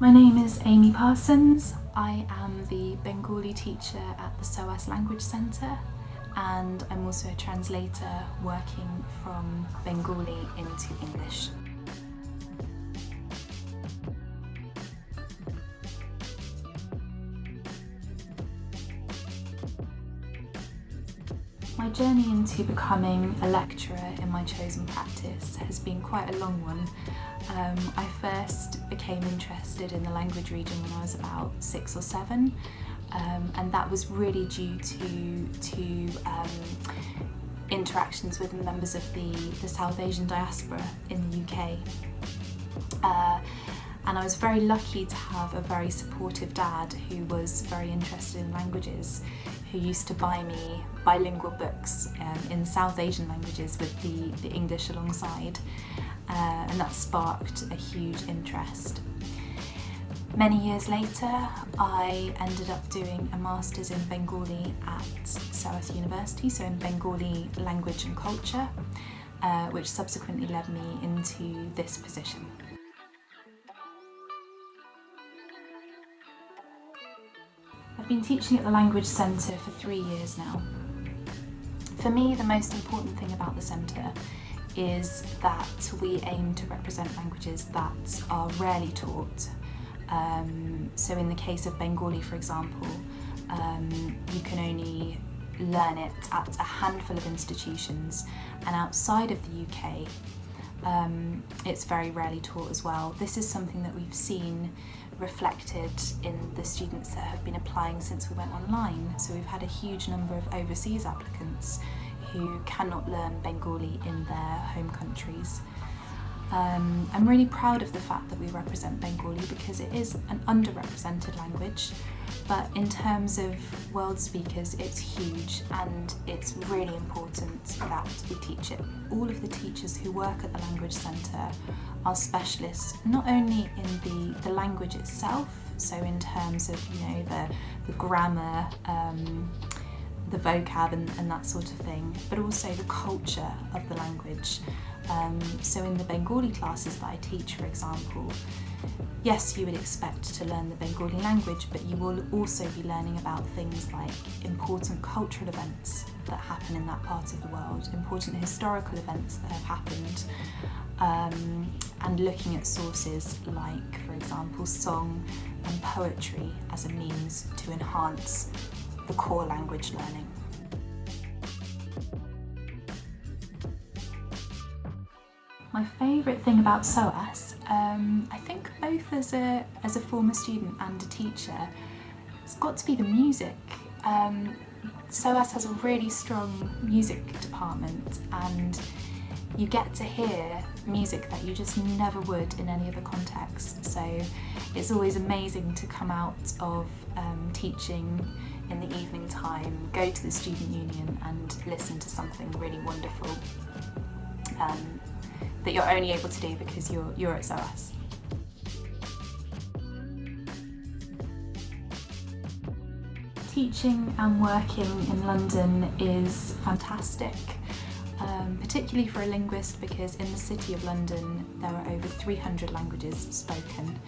My name is Amy Parsons. I am the Bengali teacher at the SOAS Language Centre and I'm also a translator working from Bengali into English. My journey into becoming a lecturer in my chosen practice has been quite a long one. Um, I first became interested in the language region when I was about six or seven um, and that was really due to, to um, interactions with members of the, the South Asian diaspora in the UK. Uh, and I was very lucky to have a very supportive dad who was very interested in languages who used to buy me bilingual books um, in South Asian languages with the, the English alongside uh, and that sparked a huge interest. Many years later I ended up doing a Masters in Bengali at SOAS University, so in Bengali language and culture, uh, which subsequently led me into this position. I've been teaching at the Language Centre for three years now. For me, the most important thing about the centre is that we aim to represent languages that are rarely taught. Um, so in the case of Bengali, for example, um, you can only learn it at a handful of institutions and outside of the UK um, it's very rarely taught as well. This is something that we've seen reflected in the students that have been applying since we went online. So we've had a huge number of overseas applicants who cannot learn Bengali in their home countries. Um, I'm really proud of the fact that we represent Bengali because it is an underrepresented language but in terms of world speakers it's huge and it's really important that we teach it. All of the teachers who work at the Language Centre are specialists not only in the, the language itself so in terms of you know the, the grammar um, the vocab and, and, that sort of thing, but also the culture of the language. Um, so in the Bengali classes that I teach, for example, yes, you would expect to learn the Bengali language, but you will also be learning about things like important cultural events that happen in that part of the world, important historical events that have happened, um, and looking at sources like, for example, song and poetry as a means to enhance the core language learning. My favourite thing about SOAS, um, I think both as a, as a former student and a teacher, it's got to be the music. Um, SOAS has a really strong music department and you get to hear music that you just never would in any other context. So it's always amazing to come out of um, teaching in the evening time, go to the student union and listen to something really wonderful um, that you're only able to do because you're, you're at SOAS. Teaching and working in London is fantastic, um, particularly for a linguist because in the City of London there are over 300 languages spoken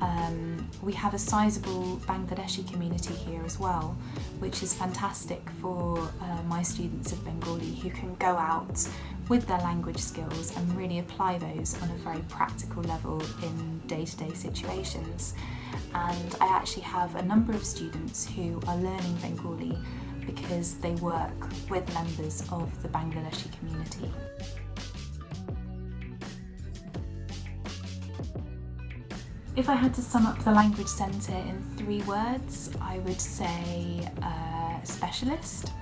um, we have a sizable Bangladeshi community here as well, which is fantastic for uh, my students of Bengali who can go out with their language skills and really apply those on a very practical level in day-to-day -day situations. And I actually have a number of students who are learning Bengali because they work with members of the Bangladeshi community. If I had to sum up the Language Centre in three words, I would say uh, specialist,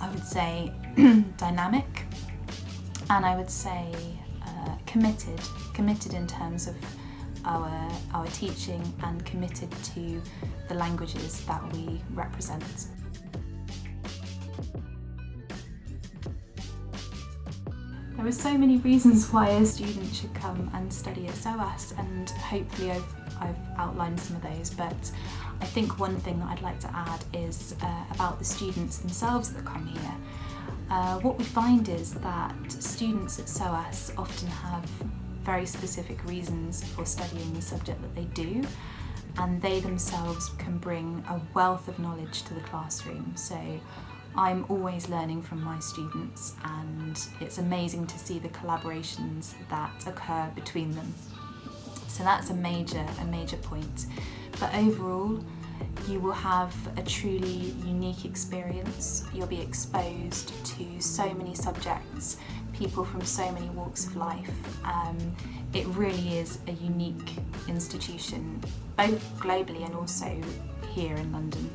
I would say dynamic, and I would say uh, committed, committed in terms of our, our teaching and committed to the languages that we represent. There are so many reasons why a student should come and study at SOAS and hopefully I've, I've outlined some of those but I think one thing that I'd like to add is uh, about the students themselves that come here. Uh, what we find is that students at SOAS often have very specific reasons for studying the subject that they do and they themselves can bring a wealth of knowledge to the classroom. So I'm always learning from my students and it's amazing to see the collaborations that occur between them. So that's a major, a major point. But overall, you will have a truly unique experience. You'll be exposed to so many subjects, people from so many walks of life. Um, it really is a unique institution, both globally and also here in London.